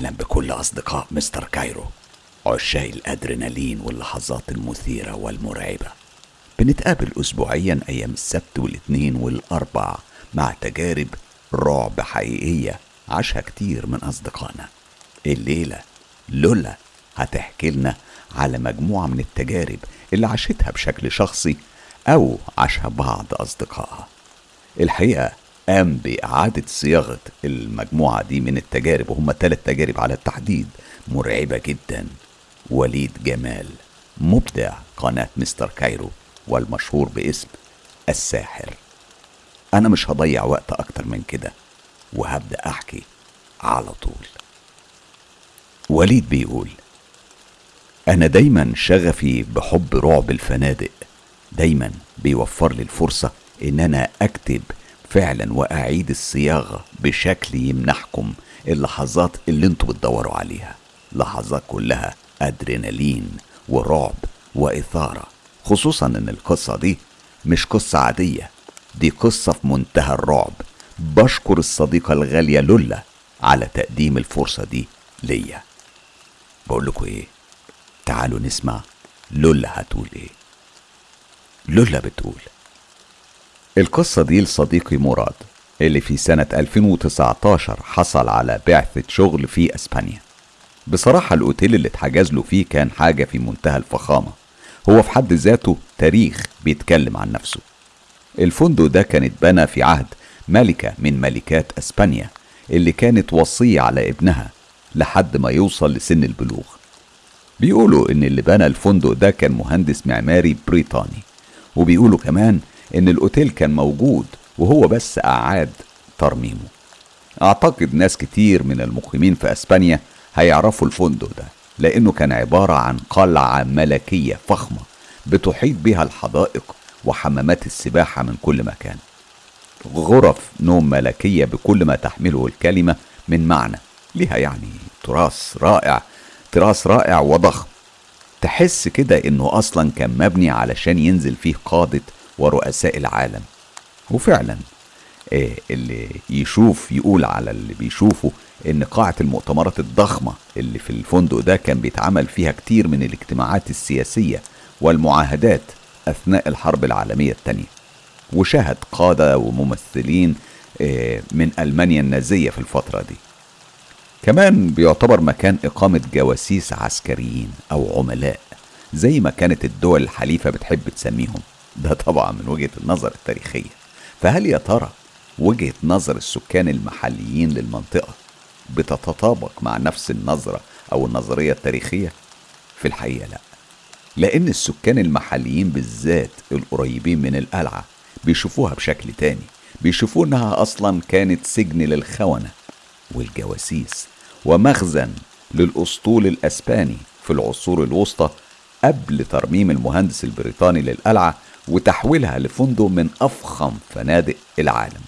أهلا بكل أصدقاء مستر كايرو. عشاق الأدرينالين واللحظات المثيرة والمرعبة. بنتقابل أسبوعيا أيام السبت والاثنين والأربع مع تجارب رعب حقيقية عاشها كتير من أصدقائنا. الليلة لولا هتحكي لنا على مجموعة من التجارب اللي عاشتها بشكل شخصي أو عاشها بعض أصدقائها. الحقيقة قام بإعادة صياغة المجموعة دي من التجارب وهم ثلاث تجارب على التحديد. مرعبة جدا. وليد جمال مبدع قناة مستر كايرو والمشهور باسم الساحر. أنا مش هضيع وقت أكتر من كده وهبدأ أحكي على طول. وليد بيقول أنا دايما شغفي بحب رعب الفنادق. دايما بيوفر لي الفرصة إن أنا أكتب فعلا وأعيد الصياغة بشكل يمنحكم اللحظات اللي أنتوا بتدوروا عليها. لحظات كلها أدرينالين ورعب وإثارة. خصوصا إن القصة دي مش قصة عادية. دي قصة في منتهى الرعب. بشكر الصديقة الغالية لولا على تقديم الفرصة دي ليا. بقول لكم إيه؟ تعالوا نسمع لولا هتقول إيه. لولا بتقول. القصة دي لصديقي مراد اللي في سنة 2019 حصل على بعثة شغل في إسبانيا. بصراحة الأوتيل اللي اتحجز له فيه كان حاجة في منتهى الفخامة. هو في حد ذاته تاريخ بيتكلم عن نفسه. الفندق ده كان اتبنى في عهد ملكة من ملكات أسبانيا اللي كانت وصية على ابنها لحد ما يوصل لسن البلوغ. بيقولوا إن اللي بنى الفندق ده كان مهندس معماري بريطاني وبيقولوا كمان إن الأوتيل كان موجود وهو بس أعاد ترميمه. أعتقد ناس كتير من المقيمين في أسبانيا هيعرفوا الفندق ده لأنه كان عبارة عن قلعة ملكية فخمة بتحيط بها الحدائق وحمامات السباحة من كل مكان. غرف نوم ملكية بكل ما تحمله الكلمة من معنى ليها يعني تراث رائع تراث رائع وضخم. تحس كده إنه أصلا كان مبني علشان ينزل فيه قادة ورؤساء العالم. وفعلا إيه اللي يشوف يقول على اللي بيشوفه إن قاعة المؤتمرات الضخمة اللي في الفندق ده كان بيتعمل فيها كتير من الاجتماعات السياسية والمعاهدات أثناء الحرب العالمية الثانية وشهد قادة وممثلين إيه من ألمانيا النازية في الفترة دي. كمان بيعتبر مكان إقامة جواسيس عسكريين أو عملاء زي ما كانت الدول الحليفة بتحب تسميهم. ده طبعا من وجهة النظر التاريخية. فهل يا ترى وجهة نظر السكان المحليين للمنطقة بتتطابق مع نفس النظرة أو النظرية التاريخية؟ في الحقيقة لا. لأن السكان المحليين بالذات القريبين من القلعة بيشوفوها بشكل تاني. بيشوفوا إنها أصلا كانت سجن للخونة والجواسيس ومخزن للأسطول الأسباني في العصور الوسطى قبل ترميم المهندس البريطاني للقلعة وتحويلها لفندق من أفخم فنادق العالم.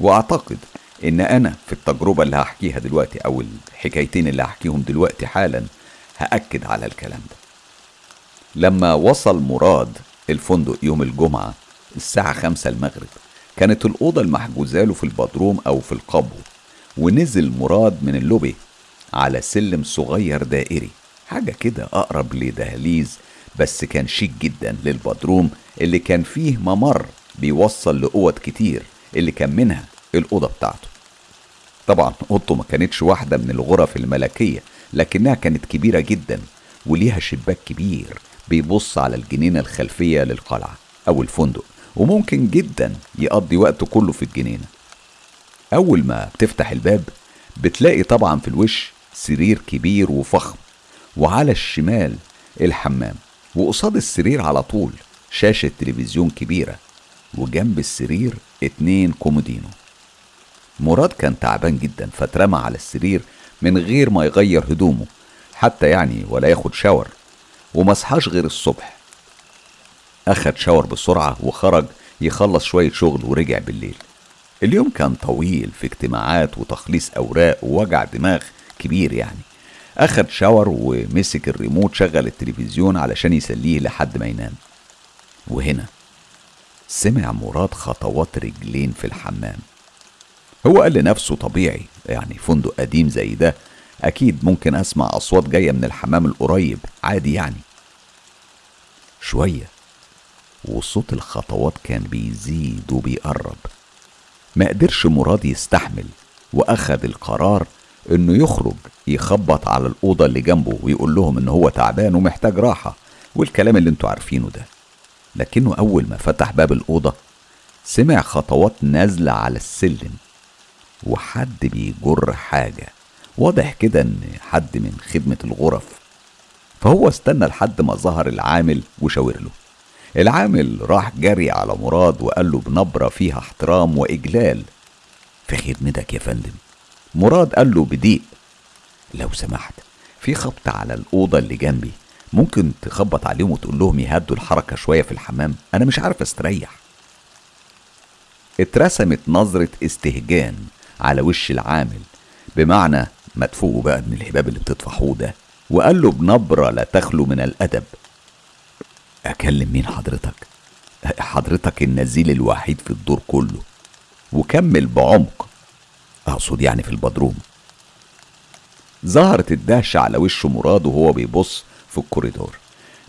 وأعتقد إن أنا في التجربة اللي هحكيها دلوقتي أو الحكايتين اللي هحكيهم دلوقتي حالا هأكد على الكلام ده. لما وصل مراد الفندق يوم الجمعة الساعة خمسة المغرب كانت الأوضة المحجوزة له في البدروم أو في القبو ونزل مراد من اللوبي على سلم صغير دائري حاجة كده أقرب لدهليز بس كان شيك جدا للبدروم اللي كان فيه ممر بيوصل لأوض كتير اللي كان منها الأوضة بتاعته. طبعا أوضته ما كانتش واحدة من الغرف الملكية لكنها كانت كبيرة جدا وليها شباك كبير بيبص على الجنينة الخلفية للقلعة أو الفندق وممكن جدا يقضي وقته كله في الجنينة. أول ما بتفتح الباب بتلاقي طبعا في الوش سرير كبير وفخم وعلى الشمال الحمام. وقصاد السرير على طول شاشة تلفزيون كبيرة وجنب السرير اتنين كومودينو. مراد كان تعبان جدا فاترمى على السرير من غير ما يغير هدومه حتى يعني ولا ياخد شاور ومصحاش غير الصبح. أخد شاور بسرعة وخرج يخلص شوية شغل ورجع بالليل. اليوم كان طويل في اجتماعات وتخليص أوراق ووجع دماغ كبير يعني. أخد شاور ومسك الريموت شغل التلفزيون علشان يسليه لحد ما ينام. وهنا سمع مراد خطوات رجلين في الحمام. هو قال لنفسه طبيعي يعني فندق قديم زي ده أكيد ممكن أسمع أصوات جاية من الحمام القريب عادي يعني. شوية وصوت الخطوات كان بيزيد وبيقرب. ما قدرش مراد يستحمل وأخد القرار إنه يخرج يخبط على الأوضة اللي جنبه ويقول لهم إن هو تعبان ومحتاج راحة والكلام اللي أنتوا عارفينه ده. لكنه أول ما فتح باب الأوضة سمع خطوات نازلة على السلم وحد بيجر حاجة. واضح كده إن حد من خدمة الغرف. فهو استنى لحد ما ظهر العامل وشاور له. العامل راح جري على مراد وقال له بنبرة فيها احترام وإجلال. في خدمتك يا فندم. مراد قال له بضيق لو سمحت في خبط على الأوضة اللي جنبي. ممكن تخبط عليهم وتقول لهم يهدوا الحركة شوية في الحمام. أنا مش عارف أستريح. اترسمت نظرة استهجان على وش العامل بمعنى ما تفوقوا بقى من الهباب اللي بتطفحوه ده. وقال له بنبرة لا تخلو من الأدب. أكلم مين حضرتك؟ حضرتك النزيل الوحيد في الدور كله. وكمل بعمق. أقصد يعني في البدروم. ظهرت الدهشة على وش مراد وهو بيبص في الكوريدور.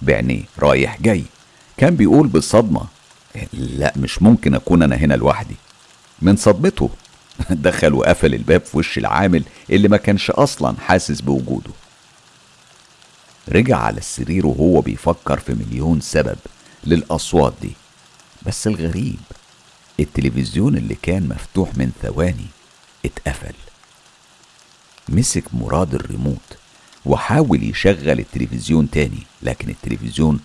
بعينيه رايح جاي. كان بيقول بصدمة لا مش ممكن أكون أنا هنا لوحدي. من صدمته دخل وقفل الباب في وش العامل اللي ما كانش أصلا حاسس بوجوده. رجع على السرير وهو بيفكر في مليون سبب للأصوات دي. بس الغريب التلفزيون اللي كان مفتوح من ثواني اتقفل. مسك مراد الريموت وحاول يشغل التلفزيون تاني لكن التلفزيون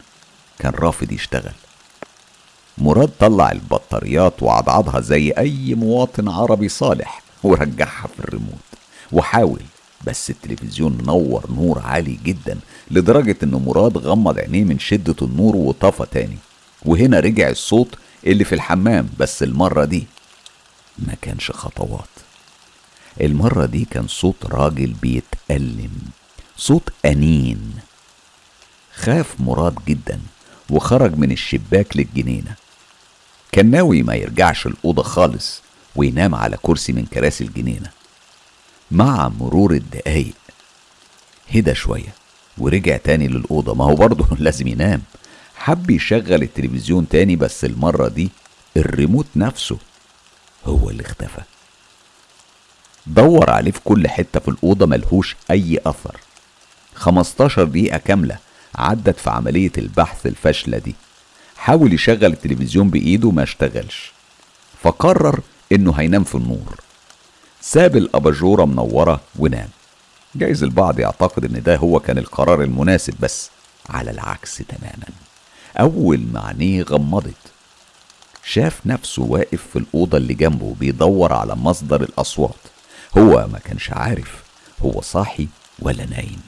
كان رافض يشتغل. مراد طلع البطاريات وعضعضها زي أي مواطن عربي صالح ورجعها في الريموت. وحاول بس التلفزيون نور نور عالي جدا لدرجة إن مراد غمض عينيه من شدة النور وطفى تاني. وهنا رجع الصوت اللي في الحمام بس المرة دي ما كانش خطوات. المرة دي كان صوت راجل بيتألم صوت أنين. خاف مراد جدا وخرج من الشباك للجنينة. كان ناوي ما يرجعش الأوضة خالص وينام على كرسي من كراسي الجنينة. مع مرور الدقايق هدى شوية ورجع تاني للأوضة. ما هو برضه لازم ينام. حب يشغل التلفزيون تاني بس المرة دي الريموت نفسه هو اللي اختفى. دور عليه في كل حتة في الأوضة ملهوش أي أثر. 15 دقيقة كاملة عدت في عملية البحث الفاشلة دي. حاول يشغل التلفزيون بإيده ما اشتغلش. فقرر إنه هينام في النور. ساب الأباجورة منورة ونام. جايز البعض يعتقد إن ده هو كان القرار المناسب بس على العكس تماما. أول ما عينيه غمضت شاف نفسه واقف في الأوضة اللي جنبه بيدور على مصدر الأصوات. هو ما كانش عارف هو صاحي ولا نايم.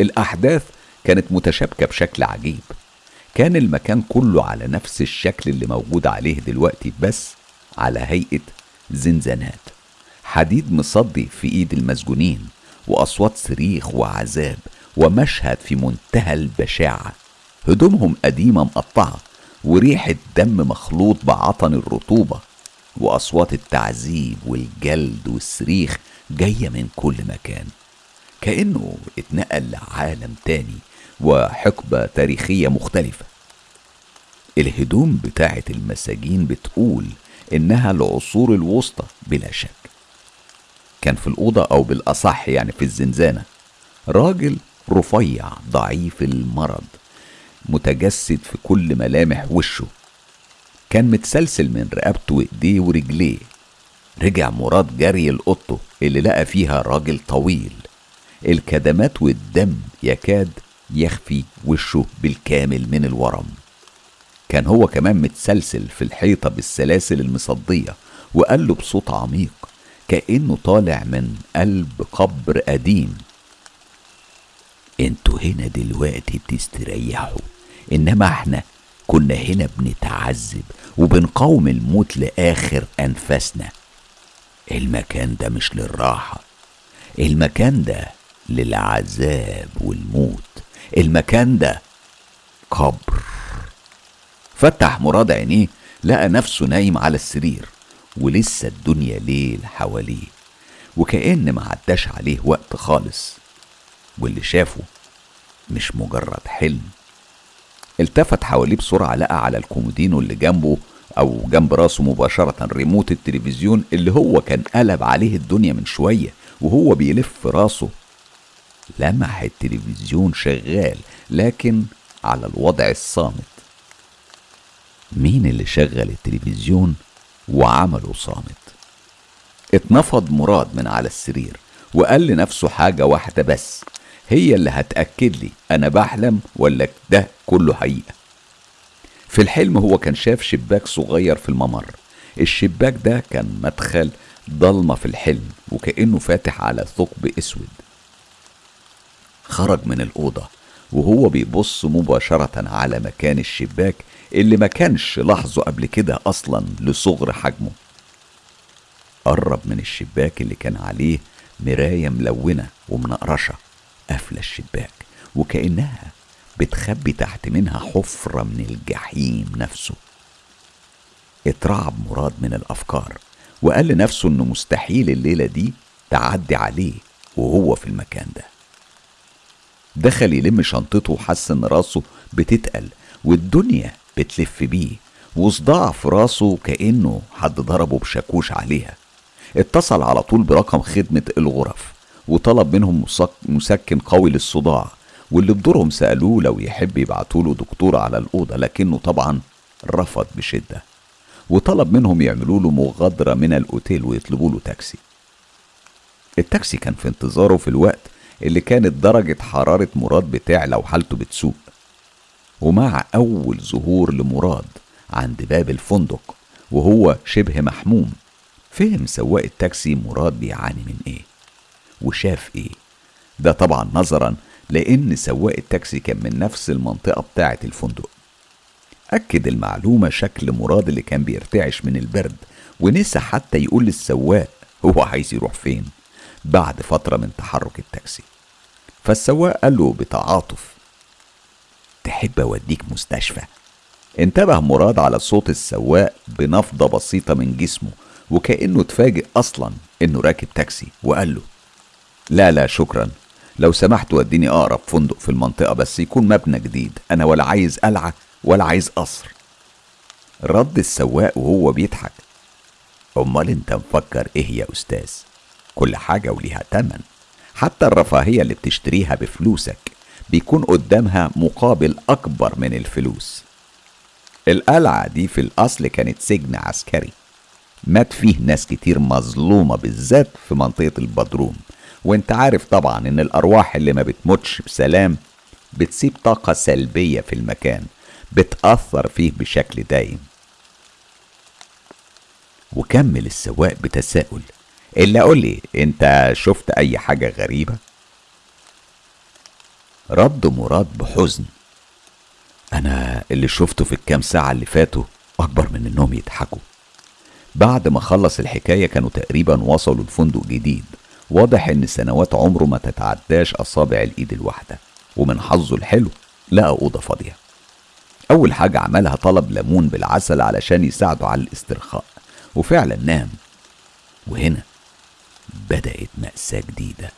الأحداث كانت متشابكة بشكل عجيب. كان المكان كله على نفس الشكل اللي موجود عليه دلوقتي بس على هيئة زنزانات. حديد مصدي في إيد المسجونين وأصوات صريخ وعذاب ومشهد في منتهى البشاعة. هدومهم قديمة مقطعة وريحة دم مخلوط بعطن الرطوبة. وأصوات التعذيب والجلد والصريخ جاية من كل مكان. كأنه اتنقل لعالم تاني وحقبة تاريخية مختلفة. الهدوم بتاعه المساجين بتقول إنها العصور الوسطى بلا شك. كان في الأوضة أو بالأصح يعني في الزنزانة. راجل رفيع ضعيف المرض متجسد في كل ملامح وشه. كان متسلسل من رقبته وإيديه ورجليه. رجع مراد جري لأوضته اللي لقى فيها راجل طويل. الكدمات والدم يكاد يخفي وشه بالكامل من الورم. كان هو كمان متسلسل في الحيطة بالسلاسل المصدية وقال له بصوت عميق كأنه طالع من قلب قبر قديم. أنتوا هنا دلوقتي بتستريحوا إنما إحنا كنا هنا بنتعذب وبنقاوم الموت لآخر أنفاسنا. المكان ده مش للراحة المكان ده للعذاب والموت المكان ده قبر. فتح مراد عينيه لقى نفسه نايم على السرير ولسه الدنيا ليل حواليه وكأن ما عداش عليه وقت خالص واللي شافه مش مجرد حلم التفت حواليه بسرعة لقى على الكومودينو اللي جنبه أو جنب راسه مباشرة ريموت التلفزيون اللي هو كان قلب عليه الدنيا من شوية وهو بيلف راسه. لمح التلفزيون شغال لكن على الوضع الصامت. مين اللي شغل التلفزيون وعمله صامت؟ اتنفض مراد من على السرير وقال لنفسه حاجة واحدة بس. هي اللي هتأكد لي أنا بحلم ولا ده كله حقيقة. في الحلم هو كان شاف شباك صغير في الممر. الشباك ده كان مدخل ضلمة في الحلم وكأنه فاتح على ثقب أسود. خرج من الأوضة وهو بيبص مباشرة على مكان الشباك اللي ما كانش لاحظه قبل كده أصلا لصغر حجمه. قرب من الشباك اللي كان عليه مراية ملونة ومنقرشة. قافلة الشباك وكأنها بتخبي تحت منها حفرة من الجحيم نفسه. اترعب مراد من الأفكار وقال لنفسه إنه مستحيل الليلة دي تعدي عليه وهو في المكان ده. دخل يلم شنطته وحس إن راسه بتتقل والدنيا بتلف بيه وصداع في راسه كأنه حد ضربه بشاكوش عليها. اتصل على طول برقم خدمة الغرف. وطلب منهم مسكن قوي للصداع واللي بدورهم سألوه لو يحب يبعتوله دكتور على الأوضة لكنه طبعا رفض بشدة. وطلب منهم يعملوا له مغادرة من الأوتيل ويطلبوا له تاكسي. التاكسي كان في انتظاره في الوقت اللي كانت درجة حرارة مراد بتعلى وحالته بتسوء. ومع أول ظهور لمراد عند باب الفندق وهو شبه محموم فهم سواق التاكسي مراد بيعاني من إيه. وشاف إيه. ده طبعا نظرا لأن سواق التاكسي كان من نفس المنطقة بتاعة الفندق. أكد المعلومة شكل مراد اللي كان بيرتعش من البرد ونسى حتى يقول للسواق هو عايز يروح فين بعد فترة من تحرك التاكسي. فالسواق قال له بتعاطف تحب أوديك مستشفى؟ انتبه مراد على صوت السواق بنفضة بسيطة من جسمه وكأنه اتفاجئ أصلا إنه راكب تاكسي وقال له لا لا شكرا. لو سمحت وديني أقرب فندق في المنطقة بس يكون مبنى جديد. أنا ولا عايز قلعة ولا عايز قصر. رد السواق وهو بيضحك. أمال أنت مفكر إيه يا أستاذ؟ كل حاجة وليها تمن. حتى الرفاهية اللي بتشتريها بفلوسك بيكون قدامها مقابل أكبر من الفلوس. القلعة دي في الأصل كانت سجن عسكري. مات فيه ناس كتير مظلومة بالذات في منطقة البدروم. وانت عارف طبعا إن الأرواح اللي ما بتموتش بسلام بتسيب طاقة سلبية في المكان بتأثر فيه بشكل دايم. وكمل السواق بتساؤل إلا قولي أنت شفت أي حاجة غريبة؟ رد مراد بحزن أنا اللي شفته في الكام ساعة اللي فاتوا أكبر من إنهم يضحكوا. بعد ما خلص الحكاية كانوا تقريبا وصلوا لفندق جديد. واضح إن سنوات عمره ما تتعداش أصابع الإيد الواحدة ومن حظه الحلو لقى أوضة فاضية. أول حاجة عملها طلب ليمون بالعسل علشان يساعده على الاسترخاء وفعلا نام. وهنا بدأت مأساة جديدة.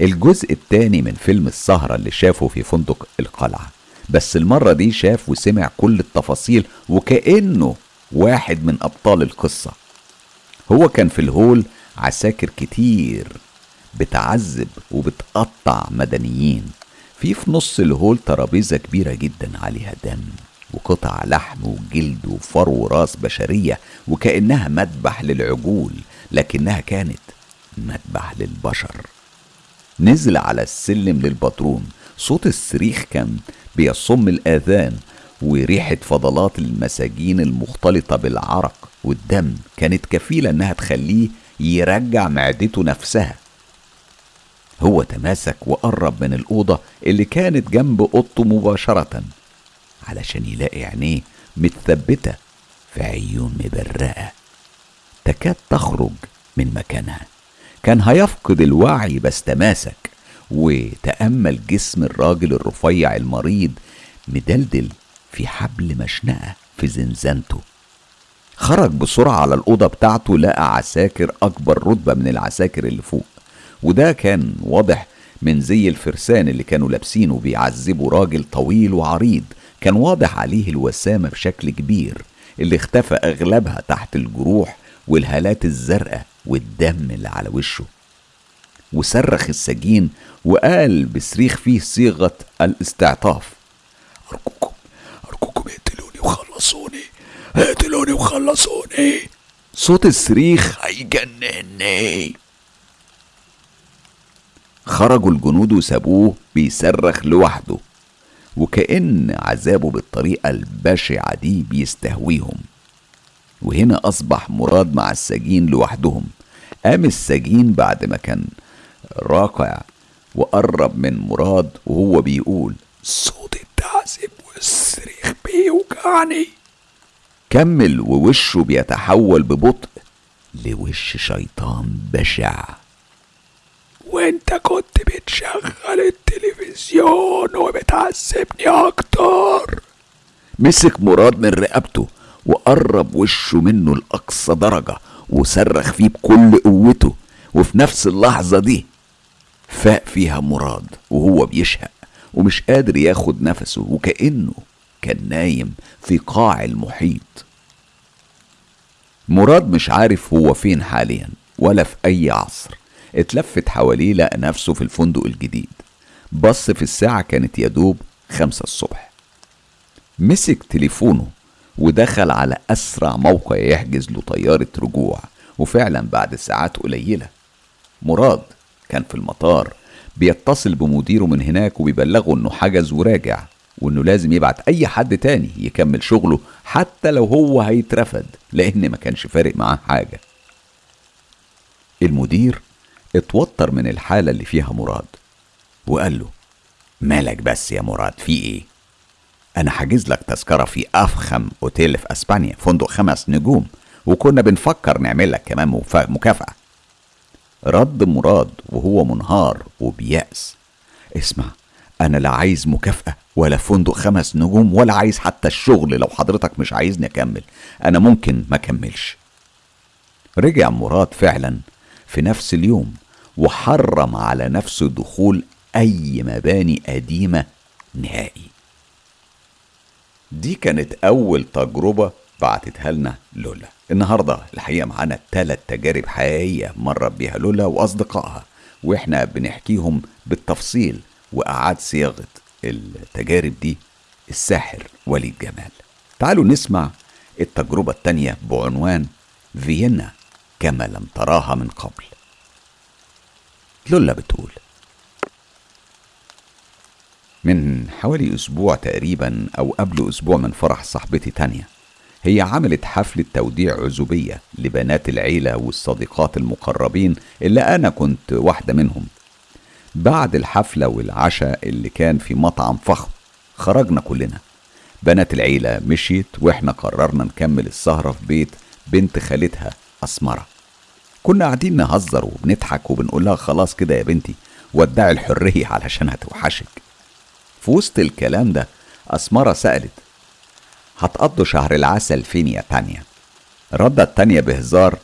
الجزء التاني من فيلم السهرة اللي شافه في فندق القلعة. بس المرة دي شاف وسمع كل التفاصيل وكأنه واحد من أبطال القصة. هو كان في الهول عساكر كتير بتعذب وبتقطع مدنيين. في في نص الهول ترابيزة كبيرة جدا عليها دم وقطع لحم وجلد وفرو وراس بشرية وكأنها مذبح للعجول لكنها كانت مذبح للبشر. نزل على السلم للبطرون صوت الصريخ كان بيصم الآذان وريحة فضلات المساجين المختلطة بالعرق والدم كانت كفيلة إنها تخليه يرجع معدته نفسها. هو تماسك وقرب من الأوضة اللي كانت جنب أوضته مباشرة علشان يلاقي عينيه متثبتة في عيون مبرقة. تكاد تخرج من مكانها. كان هيفقد الوعي بس تماسك وتأمل جسم الراجل الرفيع المريض مدلدل في حبل مشنقة في زنزانته. خرج بسرعة على الأوضة بتاعته لقى عساكر أكبر رتبة من العساكر اللي فوق. وده كان واضح من زي الفرسان اللي كانوا لابسينه بيعذبوا راجل طويل وعريض. كان واضح عليه الوسامة بشكل كبير اللي اختفى أغلبها تحت الجروح والهالات الزرقاء والدم اللي على وشه. وصرخ السجين وقال بصريخ فيه صيغة الاستعطاف. أرجوكم أرجوكم اقتلوني وخلصوني. اقتلوني وخلصوني. صوت الصريخ هيجنني. خرجوا الجنود وسابوه بيصرخ لوحده وكأن عذابه بالطريقة البشعة دي بيستهويهم. وهنا أصبح مراد مع السجين لوحدهم. قام السجين بعد ما كان راكع وقرب من مراد وهو بيقول صوت التعذيب والصريخ بيوجعني. كمل ووشه بيتحول ببطء لوش شيطان بشع. وانت كنت بتشغل التلفزيون وبتعذبني أكتر. مسك مراد من رقبته وقرب وشه منه لأقصى درجة وصرخ فيه بكل قوته. وفي نفس اللحظة دي فاق فيها مراد وهو بيشهق ومش قادر ياخد نفسه وكأنه كان نايم في قاع المحيط. مراد مش عارف هو فين حاليا ولا في أي عصر. اتلفت حواليه لقى نفسه في الفندق الجديد. بص في الساعة كانت يدوب خمسة الصبح. مسك تليفونه ودخل على أسرع موقع يحجز له طيارة رجوع وفعلا بعد ساعات قليلة. مراد كان في المطار بيتصل بمديره من هناك وبيبلغه إنه حجز وراجع. وإنه لازم يبعت أي حد تاني يكمل شغله حتى لو هو هيترفد لأن ما كانش فارق معاه حاجة. المدير اتوتر من الحالة اللي فيها مراد وقال له مالك بس يا مراد في إيه؟ أنا حاجز لك تذكرة في أفخم أوتيل في أسبانيا فندق خمس نجوم وكنا بنفكر نعمل لك كمان مكافأة. رد مراد وهو منهار وبيأس اسمع أنا لا عايز مكافأة ولا فندق خمس نجوم ولا عايز حتى الشغل. لو حضرتك مش عايزني أكمل. أنا ممكن ما أكملش. رجع مراد فعلا في نفس اليوم وحرم على نفسه دخول أي مباني قديمة نهائي. دي كانت أول تجربة بعتتها لنا لولا. النهاردة الحقيقة معانا ثلاث تجارب حقيقية مرت بيها لولا وأصدقائها. وإحنا بنحكيهم بالتفصيل وأعاد صياغة التجارب دي الساحر وليد جمال. تعالوا نسمع التجربة التانية بعنوان فيينا كما لم تراها من قبل. لولا بتقول. من حوالي أسبوع تقريبا أو قبل أسبوع من فرح صاحبتي تانية هي عملت حفلة توديع عزوبية لبنات العيلة والصديقات المقربين اللي أنا كنت واحدة منهم. بعد الحفلة والعشاء اللي كان في مطعم فخم خرجنا كلنا. بنات العيلة مشيت وإحنا قررنا نكمل السهرة في بيت بنت خالتها أسمرة. كنا قاعدين نهزر وبنضحك وبنقول لها خلاص كده يا بنتي ودعي الحرية علشان هتوحشك في وسط الكلام ده أسمرة سألت هتقضوا شهر العسل فين يا تانية؟ ردت تانية بهزار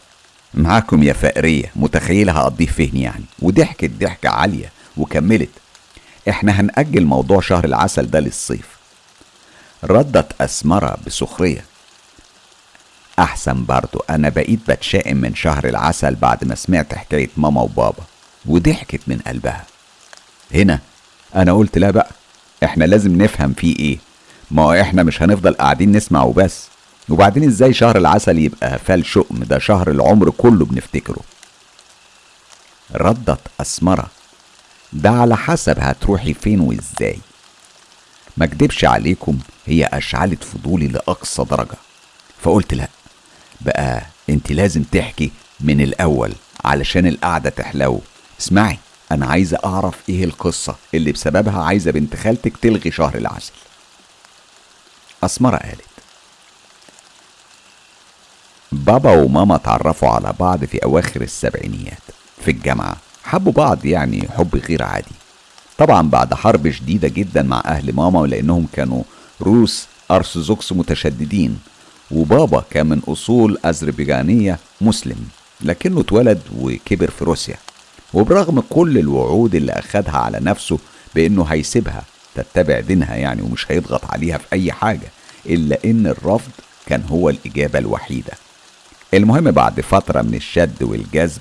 معاكم يا فقرية متخيلة هقضيه فين يعني؟ وضحكت ضحكة عالية. وكملت. إحنا هنأجل موضوع شهر العسل ده للصيف. ردت أسمرة بسخرية. أحسن برضو أنا بقيت بتشائم من شهر العسل بعد ما سمعت حكاية ماما وبابا وضحكت من قلبها. هنا أنا قلت لا بقى إحنا لازم نفهم فيه إيه؟ ما هو إحنا مش هنفضل قاعدين نسمع وبس. وبعدين إزاي شهر العسل يبقى فال شؤم؟ ده شهر العمر كله بنفتكره. ردت أسمرة ده على حسب هتروحي فين وإزاي. ما اكدبش عليكم هي أشعلت فضولي لأقصى درجة. فقلت لا بقى أنت لازم تحكي من الأول علشان القعدة تحلو. اسمعي أنا عايزة أعرف إيه القصة اللي بسببها عايزة بنت خالتك تلغي شهر العسل. أسمرة قالت بابا وماما اتعرفوا على بعض في أواخر السبعينيات في الجامعة. حبوا بعض يعني حب غير عادي. طبعا بعد حرب شديدة جدا مع أهل ماما لأنهم كانوا روس أرثوذكس متشددين وبابا كان من أصول أذربيجانية مسلم لكنه اتولد وكبر في روسيا. وبرغم كل الوعود اللي أخدها على نفسه بأنه هيسيبها تتبع دينها يعني ومش هيضغط عليها في أي حاجة إلا إن الرفض كان هو الإجابة الوحيدة. المهم بعد فترة من الشد والجذب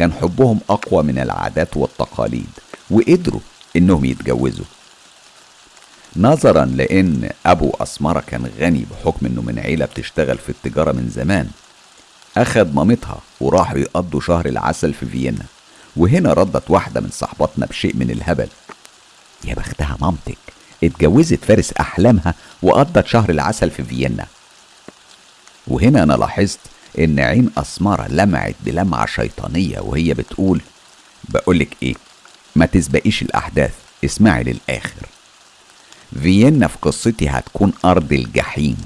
كان حبهم أقوى من العادات والتقاليد وقدروا إنهم يتجوزوا. نظرا لأن أبو أسمرة كان غني بحكم إنه من عيلة بتشتغل في التجارة من زمان أخد مامتها وراحوا يقضوا شهر العسل في فيينا وهنا ردت واحدة من صحباتنا بشيء من الهبل. يا بختها مامتك اتجوزت فارس أحلامها وقضت شهر العسل في فيينا. وهنا أنا لاحظت إن عين أسمرة لمعت بلمعة شيطانية وهي بتقول بقولك إيه ما تسبقيش الأحداث اسمعي للآخر. فيينا في قصتي هتكون أرض الجحيم.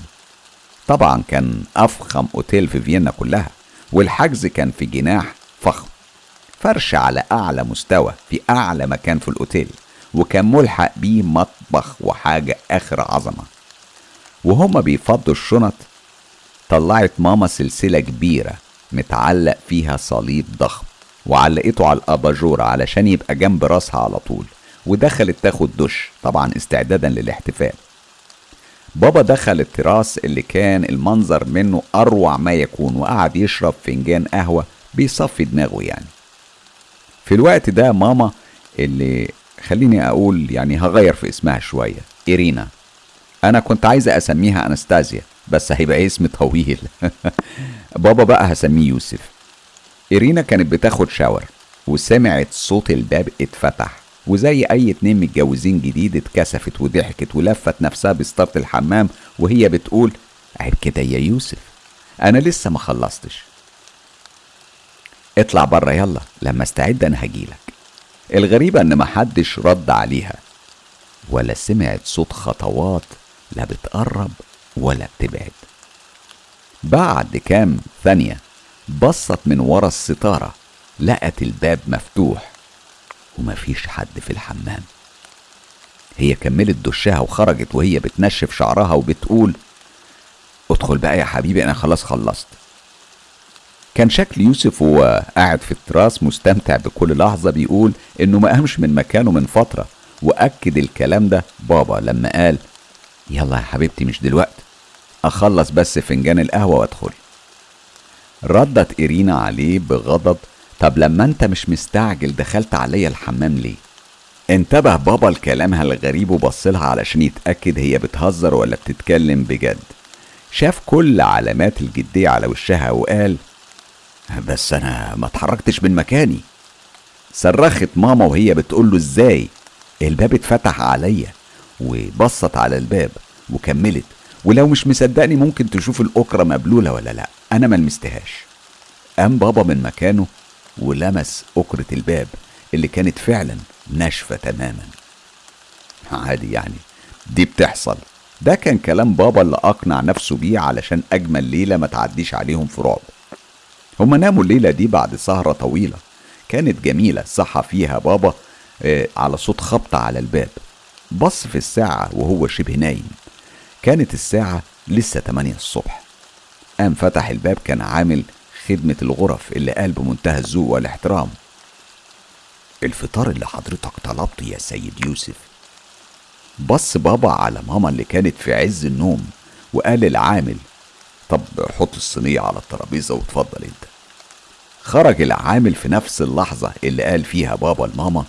طبعا كان أفخم أوتيل في فيينا كلها والحجز كان في جناح فخم. فرش على أعلى مستوى في أعلى مكان في الأوتيل وكان ملحق بيه مطبخ وحاجة آخر عظمة. وهما بيفضوا الشنط طلعت ماما سلسلة كبيرة متعلق فيها صليب ضخم وعلقته على الأباجورة علشان يبقى جنب راسها على طول ودخلت تاخد دش طبعا استعدادا للاحتفال. بابا دخل التراس اللي كان المنظر منه أروع ما يكون وقعد يشرب فنجان قهوة بيصفي دماغه يعني. في الوقت ده ماما اللي خليني أقول يعني هغير في اسمها شوية إيرينا. أنا كنت عايزة أسميها أنستازيا. بس هيبقى اسم طويل. بابا بقى هسميه يوسف. إيرينا كانت بتاخد شاور وسمعت صوت الباب اتفتح وزي أي اتنين متجوزين جديد اتكسفت وضحكت ولفت نفسها بستارة الحمام وهي بتقول عيب كده يا يوسف أنا لسه ما خلصتش. اطلع بره يلا لما استعد أنا هجيلك. الغريبة إن محدش رد عليها ولا سمعت صوت خطوات لا بتقرب ولا بتبعد بعد كام ثانية بصت من ورا الستارة لقت الباب مفتوح ومفيش حد في الحمام. هي كملت دشها وخرجت وهي بتنشف شعرها وبتقول ادخل بقى يا حبيبي أنا خلاص خلصت. كان شكل يوسف وهو قاعد في التراس مستمتع بكل لحظة بيقول إنه ما قامش من مكانه من فترة وأكد الكلام ده بابا لما قال يلا يا حبيبتي مش دلوقتي. أخلص بس فنجان القهوة وأدخل. ردت إيرينا عليه بغضب طب لما أنت مش مستعجل دخلت عليا الحمام ليه؟ انتبه بابا لكلامها الغريب وبصلها علشان يتأكد هي بتهزر ولا بتتكلم بجد. شاف كل علامات الجدية على وشها وقال بس أنا ما اتحركتش من مكاني. صرخت ماما وهي بتقول له إزاي؟ الباب اتفتح عليا. وبصت على الباب وكملت. ولو مش مصدقني ممكن تشوف الأكرة مبلولة ولا لأ. أنا ما لمستهاش. قام بابا من مكانه ولمس أكرة الباب اللي كانت فعلا ناشفة تماما. عادي يعني. دي بتحصل. ده كان كلام بابا اللي أقنع نفسه بيه علشان أجمل ليلة ما تعديش عليهم في رعب. هما ناموا الليلة دي بعد سهرة طويلة. كانت جميلة. صحى فيها بابا آه على صوت خبط على الباب. بص في الساعة وهو شبه نايم. كانت الساعة لسه 8 الصبح. قام فتح الباب كان عامل خدمة الغرف اللي قال بمنتهى الذوق والاحترام. الفطار اللي حضرتك طلبته يا سيد يوسف. بص بابا على ماما اللي كانت في عز النوم وقال للعامل طب حط الصينية على الترابيزة واتفضل انت. خرج العامل في نفس اللحظة اللي قال فيها بابا لماما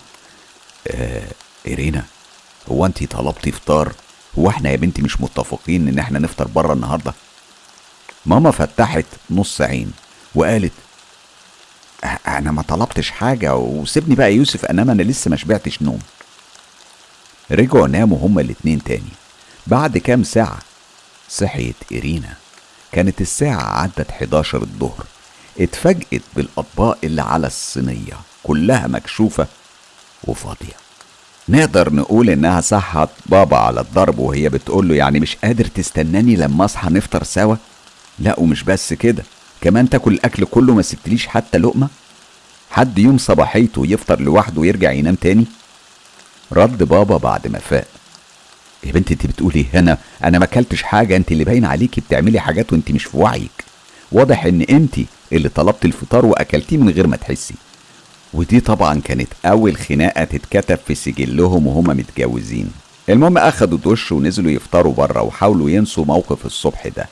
آه إيرينا هو انتي طلبتي فطار هو إحنا يا بنتي مش متفقين ان إحنا نفطر بره النهارده؟ ماما فتحت نص عين وقالت "أ- أنا ما طلبتش حاجة وسيبني بقى يوسف إنما أنا لسه ما شبعتش نوم. رجعوا ناموا هما الاتنين تاني. بعد كام ساعة صحيت إيرينا. كانت الساعة عدت 11 الظهر. اتفاجئت بالأطباق اللي على الصينية كلها مكشوفة وفاضية. نقدر نقول إنها صحت بابا على الضرب وهي بتقول له يعني مش قادر تستناني لما أصحى نفطر سوا؟ لا ومش بس كده كمان تاكل الأكل كله ما سبتليش حتى لقمة؟ حد يوم صباحيته يفطر لوحده ويرجع ينام تاني؟ رد بابا بعد ما فاق. يا بنتي انت بتقولي هنا أنا ما أكلتش حاجة انت اللي باين عليكي بتعملي حاجات وانت مش في وعيك. واضح إن انت اللي طلبت الفطار وأكلتيه من غير ما تحسي. ودي طبعا كانت أول خناقة تتكتب في سجلهم وهما متجوزين. المهم أخدوا دش ونزلوا يفطروا بره وحاولوا ينسوا موقف الصبح ده.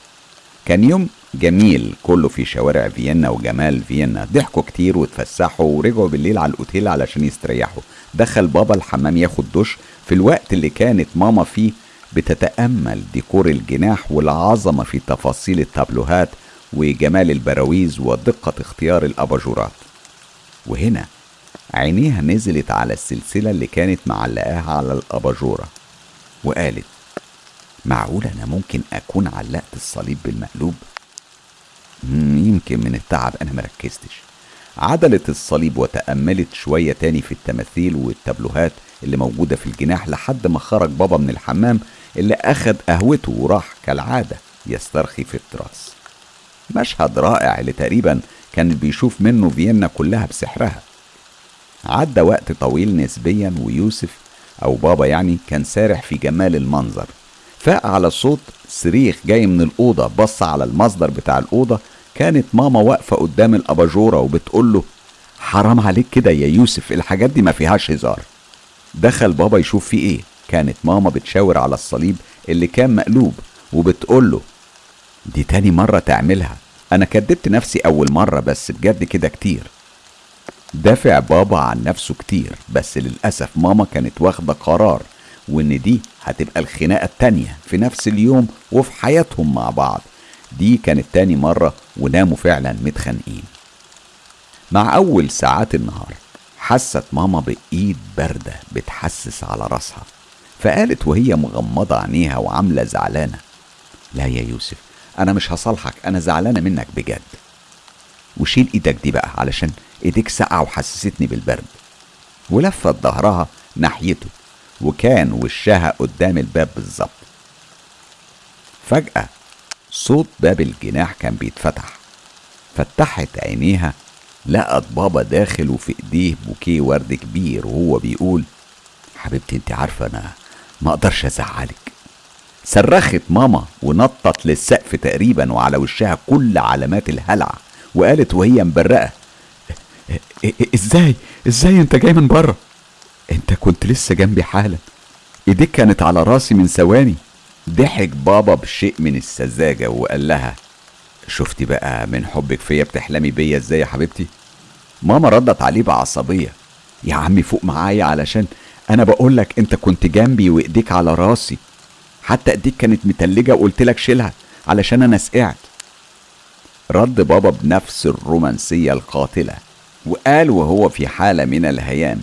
كان يوم جميل كله في شوارع فيينا وجمال فيينا. ضحكوا كتير واتفسحوا ورجعوا بالليل على الأوتيل علشان يستريحوا. دخل بابا الحمام ياخد دش. في الوقت اللي كانت ماما فيه بتتأمل ديكور الجناح والعظمة في تفاصيل التابلوهات وجمال البراويز ودقة اختيار الأباجورات. وهنا عينيها نزلت على السلسلة اللي كانت معلقاها على الأباجورة وقالت معقول أنا ممكن أكون علقت الصليب بالمقلوب؟ يمكن من التعب أنا مركزتش عدلت الصليب وتأملت شوية تاني في التماثيل والتابلوهات اللي موجودة في الجناح لحد ما خرج بابا من الحمام اللي أخد قهوته وراح كالعادة يسترخي في التراس. مشهد رائع اللي تقريبا كان بيشوف منه فيينا كلها بسحرها. عدى وقت طويل نسبيا ويوسف أو بابا يعني كان سارح في جمال المنظر. فاق على صوت صريخ جاي من الأوضة بص على المصدر بتاع الأوضة كانت ماما واقفة قدام الأباجورة وبتقول له حرام عليك كده يا يوسف الحاجات دي ما فيهاش هزار. دخل بابا يشوف فيه إيه؟ كانت ماما بتشاور على الصليب اللي كان مقلوب وبتقول له دي تاني مرة تعملها. أنا كدبت نفسي أول مرة بس بجد كده كتير. دافع بابا عن نفسه كتير بس للأسف ماما كانت واخدة قرار وإن دي هتبقى الخناقة التانية في نفس اليوم وفي حياتهم مع بعض. دي كانت تاني مرة وناموا فعلا متخانقين. مع أول ساعات النهار حست ماما بإيد باردة بتحسس على راسها فقالت وهي مغمضة عينيها وعاملة زعلانة لا يا يوسف أنا مش هصالحك أنا زعلانة منك بجد. وشيل إيدك دي بقى علشان إيديك ساقعة وحسستني بالبرد. ولفت ظهرها ناحيته وكان وشها قدام الباب بالظبط. فجأة صوت باب الجناح كان بيتفتح. فتحت عينيها لقت بابا داخل وفي إيديه بوكيه ورد كبير وهو بيقول حبيبتي أنت عارفة أنا ما أقدرش أزعلك. صرخت ماما ونطت للسقف تقريبا وعلى وشها كل علامات الهلع وقالت وهي مبرقة "إ- إ- إزاي؟ إزاي أنت جاي من بره؟ أنت كنت لسه جنبي حالا. إيديك كانت على راسي من ثواني. ضحك بابا بشيء من السذاجة وقال لها شفتي بقى من حبك فيا بتحلمي بيا إزاي يا حبيبتي؟ ماما ردت عليه بعصبية يا عمي فوق معايا علشان أنا بقولك أنت كنت جنبي وإيديك على راسي. حتى إيديك كانت متلجة وقلت لك شيلها علشان أنا سقعت. رد بابا بنفس الرومانسية القاتلة. وقال وهو في حالة من الهيام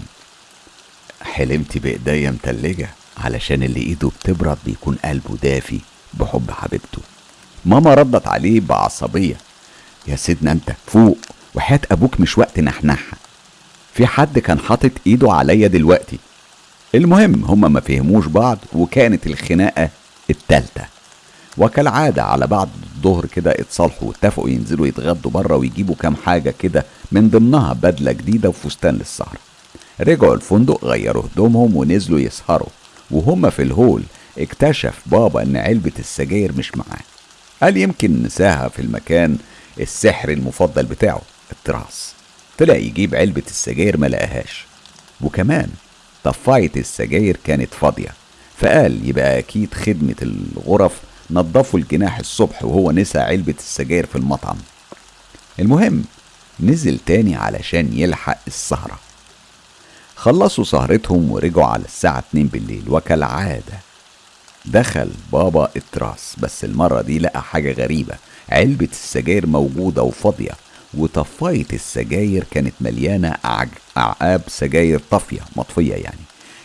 حلمت بإيديا متلجة علشان اللي إيده بتبرد بيكون قلبه دافي بحب حبيبته. ماما ردت عليه بعصبية يا سيدنا أنت فوق وحياة أبوك مش وقت نحنحها. في حد كان حاطط إيده عليا دلوقتي. المهم هما ما فهموش بعض وكانت الخناقة التالتة. وكالعادة على بعد الظهر كده اتصالحوا واتفقوا ينزلوا يتغدوا بره ويجيبوا كام حاجة كده من ضمنها بدلة جديدة وفستان للسهرة رجعوا الفندق غيروا هدومهم ونزلوا يسهروا. وهم في الهول اكتشف بابا إن علبة السجاير مش معاه. قال يمكن نساها في المكان السحر المفضل بتاعه التراس. طلع يجيب علبة السجاير ما لقاهاش. وكمان طفاية السجاير كانت فاضية. فقال يبقى أكيد خدمة الغرف نظفوا الجناح الصبح وهو نسى علبة السجاير في المطعم. المهم نزل تاني علشان يلحق السهرة. خلصوا سهرتهم ورجعوا على الساعة 2 بالليل وكالعادة دخل بابا التراس بس المرة دي لقى حاجة غريبة. علبة السجاير موجودة وفاضية وطفاية السجاير كانت مليانة أعقاب سجاير طافية مطفية يعني.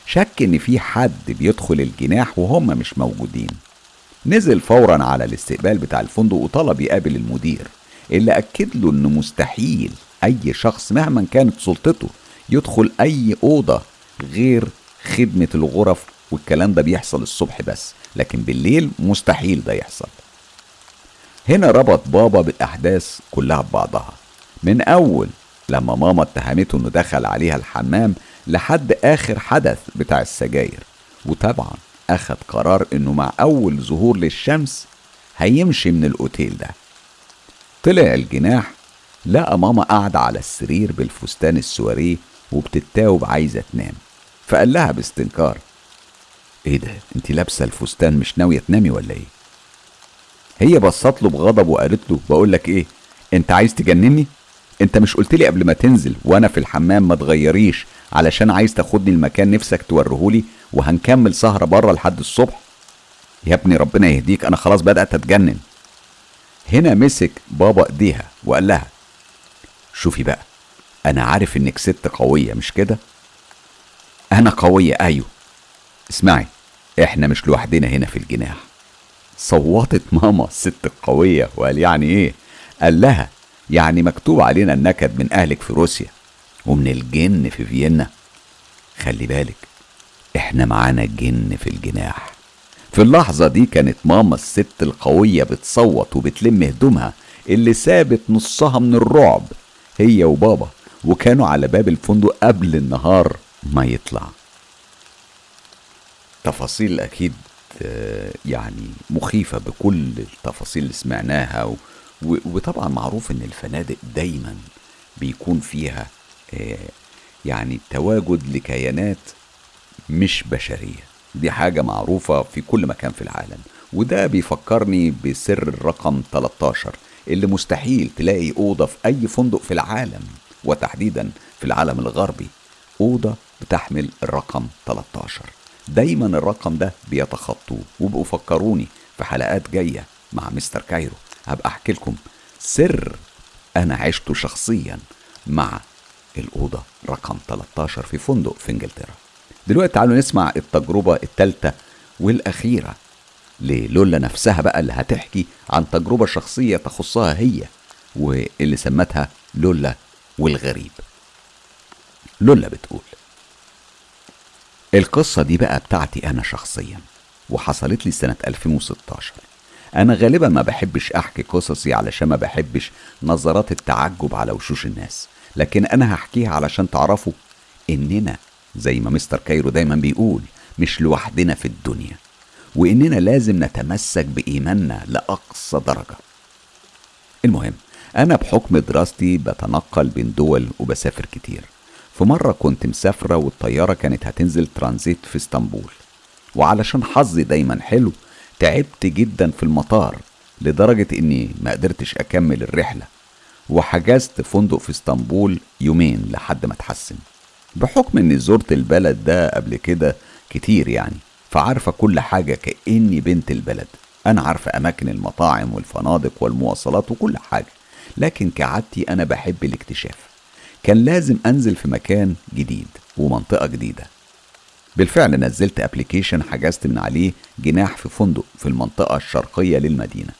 شك إن في حد بيدخل الجناح وهم مش موجودين. نزل فورا على الاستقبال بتاع الفندق وطلب يقابل المدير اللي أكد له إنه مستحيل أي شخص مهما كانت سلطته يدخل أي أوضة غير خدمة الغرف والكلام ده بيحصل الصبح بس لكن بالليل مستحيل ده يحصل. هنا ربط بابا بالأحداث كلها ببعضها. من أول لما ماما اتهمته إنه دخل عليها الحمام لحد آخر حدث بتاع السجاير. وطبعا أخد قرار إنه مع أول ظهور للشمس هيمشي من الأوتيل ده. طلع الجناح لقى ماما قاعدة على السرير بالفستان السواريه وبتتاوب عايزة تنام. فقال لها باستنكار إيه ده؟ انت لابسة الفستان مش ناوية تنامي ولا إيه؟ هي بصت له بغضب وقالت له بقول لك إيه أنت عايز تجنني؟ أنت مش قلت لي قبل ما تنزل وأنا في الحمام ما تغيريش علشان عايز تاخدني المكان نفسك توريهولي وهنكمل سهرة بره لحد الصبح. يا ابني ربنا يهديك أنا خلاص بدأت أتجنن. هنا مسك بابا إيديها وقال لها شوفي بقى أنا عارف إنك ست قوية مش كده؟ أنا قوية أيوه. اسمعي إحنا مش لوحدنا هنا في الجناح. صوتت ماما الست القوية وقال يعني إيه؟ قال لها يعني مكتوب علينا النكد من أهلك في روسيا ومن الجن في فيينا. خلي بالك إحنا معانا جن في الجناح. في اللحظة دي كانت ماما الست القوية بتصوت وبتلم هدومها اللي سابت نصها من الرعب هي وبابا وكانوا على باب الفندق قبل النهار ما يطلع. تفاصيل أكيد آه، يعني مخيفة بكل التفاصيل اللي سمعناها وطبعا معروف إن الفنادق دايما بيكون فيها آه، يعني تواجد لكيانات مش بشرية. دي حاجة معروفة في كل مكان في العالم. وده بيفكرني بسر الرقم 13 اللي مستحيل تلاقي أوضة في أي فندق في العالم وتحديدا في العالم الغربي. أوضة بتحمل الرقم 13 دايما الرقم ده بيتخطوه وبقوا فكروني في حلقات جاية مع مستر كايرو. هبقى أحكي لكم سر أنا عشته شخصيا مع الأوضة رقم 13 في فندق في إنجلترا. دلوقتي تعالوا نسمع التجربة الثالثة والأخيرة للولا نفسها بقى اللي هتحكي عن تجربة شخصية تخصها هي واللي سمتها لولا والغريب. لولا بتقول القصة دي بقى بتاعتي أنا شخصيا وحصلت لي سنة 2016 أنا غالبا ما بحبش أحكي قصصي علشان ما بحبش نظرات التعجب على وشوش الناس لكن أنا هحكيها علشان تعرفوا إننا زي ما مستر كايرو دايما بيقول مش لوحدنا في الدنيا وإننا لازم نتمسك بإيماننا لأقصى درجة. المهم أنا بحكم دراستي بتنقل بين دول وبسافر كتير. في مرة كنت مسافرة والطيارة كانت هتنزل ترانزيت في إسطنبول. وعلشان حظي دايما حلو تعبت جدا في المطار لدرجة إني ما قدرتش أكمل الرحلة. وحجزت فندق في إسطنبول يومين لحد ما اتحسن. بحكم إني زرت البلد ده قبل كده كتير يعني فعارفة كل حاجة كأني بنت البلد. أنا عارفة أماكن المطاعم والفنادق والمواصلات وكل حاجة لكن كعادتي أنا بحب الاكتشاف. كان لازم أنزل في مكان جديد ومنطقة جديدة. بالفعل نزلت ابلكيشن حجزت من عليه جناح في فندق في المنطقة الشرقية للمدينة.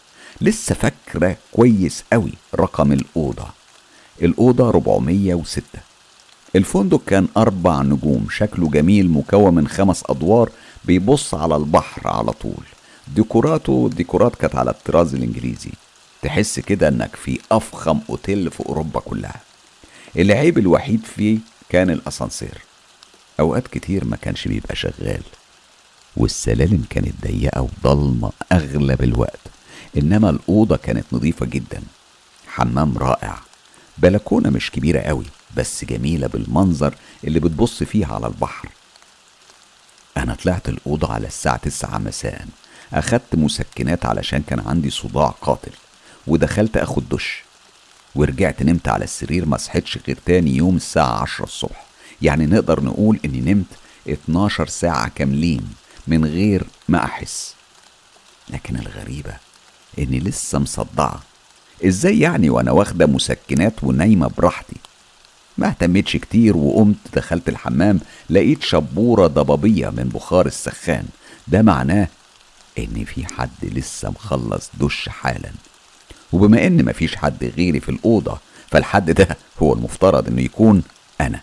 لسه فاكرة كويس قوي رقم الأوضة. الأوضة 406 الفندق كان أربع نجوم شكله جميل مكون من خمس أدوار بيبص على البحر على طول. ديكوراته ديكورات كانت على الطراز الإنجليزي. تحس كده إنك في أفخم أوتيل في أوروبا كلها. العيب الوحيد فيه كان الأسانسير. أوقات كتير ما كانش بيبقى شغال. والسلالم كانت ضيقة وضلمة أغلب الوقت. إنما الأوضة كانت نظيفة جدا. حمام رائع. بلكونة مش كبيرة قوي. بس جميلة بالمنظر اللي بتبص فيها على البحر. أنا طلعت الأوضة على الساعة تسعة مساء. أخدت مسكنات علشان كان عندي صداع قاتل ودخلت أخد دش. ورجعت نمت على السرير ما صحيتش غير تاني يوم الساعة عشرة الصبح. يعني نقدر نقول إني نمت 12 ساعة كاملين من غير ما أحس. لكن الغريبة إني لسه مصدعة. إزاي يعني وأنا واخدة مسكنات ونايمة براحتي؟ ما اهتمتش كتير وقمت دخلت الحمام لقيت شبورة ضبابية من بخار السخان. ده معناه إن في حد لسه مخلص دش حالا. وبما إن مفيش حد غيري في الأوضة فالحد ده هو المفترض إنه يكون أنا.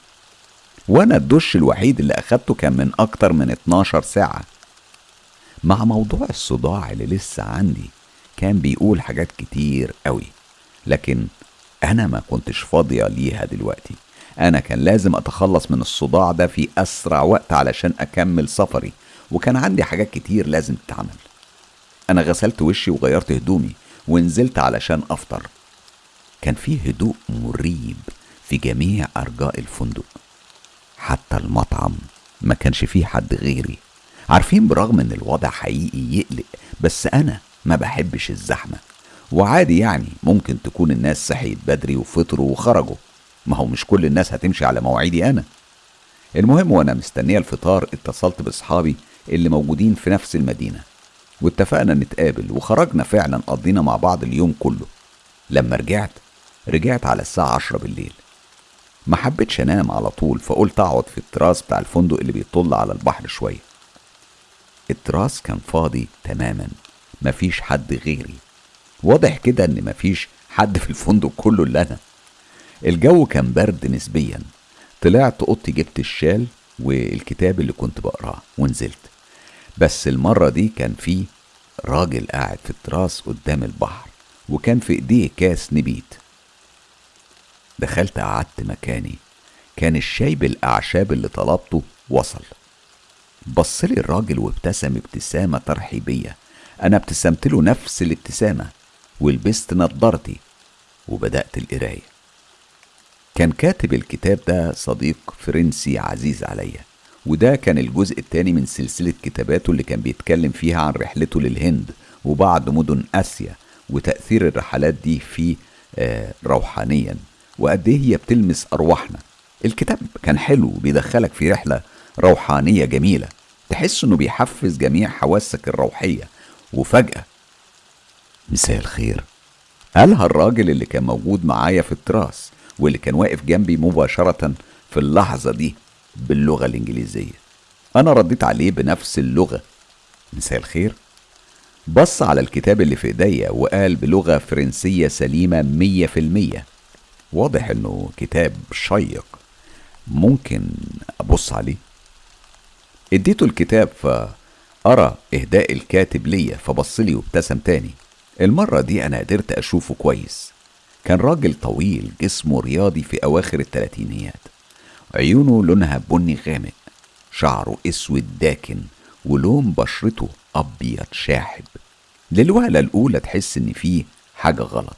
وأنا الدش الوحيد اللي أخدته كان من أكتر من 12 ساعة. مع موضوع الصداع اللي لسه عندي كان بيقول حاجات كتير قوي لكن أنا ما كنتش فاضية ليها دلوقتي. أنا كان لازم أتخلص من الصداع ده في أسرع وقت علشان أكمل سفري وكان عندي حاجات كتير لازم تتعمل. أنا غسلت وشي وغيرت هدومي ونزلت علشان أفطر. كان فيه هدوء مريب في جميع أرجاء الفندق. حتى المطعم ما كانش فيه حد غيري. عارفين برغم إن الوضع حقيقي يقلق بس أنا ما بحبش الزحمة. وعادي يعني ممكن تكون الناس صحيت بدري وفطروا وخرجوا. ما هو مش كل الناس هتمشي على مواعيدي أنا. المهم وأنا مستنية الفطار اتصلت بأصحابي اللي موجودين في نفس المدينة. واتفقنا نتقابل وخرجنا فعلا قضينا مع بعض اليوم كله. لما رجعت رجعت على الساعة عشرة بالليل. ما حبيتش أنام على طول فقلت أقعد في التراس بتاع الفندق اللي بيطل على البحر شوية. التراس كان فاضي تماما مفيش حد غيري. واضح كده إن مفيش حد في الفندق كله إلا أنا. الجو كان برد نسبيا. طلعت أوضتي جبت الشال والكتاب اللي كنت بقراه ونزلت. بس المرة دي كان في راجل قاعد في التراس قدام البحر وكان في إيديه كاس نبيت. دخلت قعدت مكاني. كان الشاي بالأعشاب اللي طلبته وصل. بصلي الراجل وابتسم ابتسامة ترحيبية. أنا ابتسمت له نفس الابتسامة. ولبست نضارتي وبدأت القراية. كان كاتب الكتاب ده صديق فرنسي عزيز عليا وده كان الجزء الثاني من سلسلة كتاباته اللي كان بيتكلم فيها عن رحلته للهند وبعض مدن آسيا وتأثير الرحلات دي فيه آه روحانيا. وقد إيه هي بتلمس أرواحنا. الكتاب كان حلو بيدخلك في رحلة روحانية جميلة. تحس إنه بيحفز جميع حواسك الروحية. وفجأة مساء الخير. قالها الراجل اللي كان موجود معايا في التراس. واللي كان واقف جنبي مباشرة في اللحظة دي باللغة الإنجليزية. أنا رديت عليه بنفس اللغة. مساء الخير. بص على الكتاب اللي في إيديا وقال بلغة فرنسية سليمة مية في المية. واضح إنه كتاب شيق. ممكن أبص عليه؟ إديته الكتاب فأرى إهداء الكاتب ليا فبصلي وابتسم تاني. المرة دي أنا قدرت أشوفه كويس. كان راجل طويل جسمه رياضي في أواخر التلاتينيات. عيونه لونها بني غامق شعره أسود داكن ولون بشرته أبيض شاحب. للوهلة الأولى تحس إن فيه حاجة غلط.